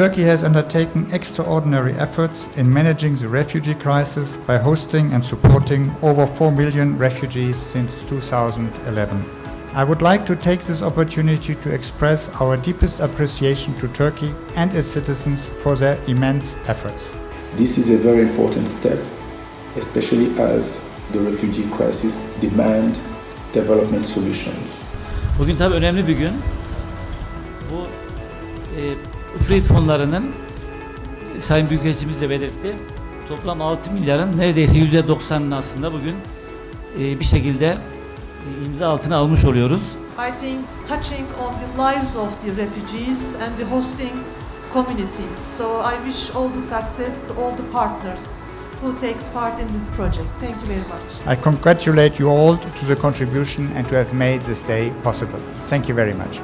Turkey has undertaken extraordinary efforts in managing the refugee crisis by hosting and supporting over 4 million refugees since 2011. I would like to take this opportunity to express our deepest appreciation to Turkey and its citizens for their immense efforts. This is a very important step, especially as the refugee crisis demand development solutions. Bugün tabii önemli bir gün. Bu e, Ifrit fonlarının e, Sayın Büyükelçimiz de belirtti. Toplam 6 milyarın neredeyse %90'ını aslında bugün e, bir şekilde e, imza altına almış oluyoruz. I think touching on the lives of the refugees and the hosting communities. So I wish all the success to all the partners who takes part in this project. Thank you very much. I congratulate you all to the contribution and to have made this day possible. Thank you very much.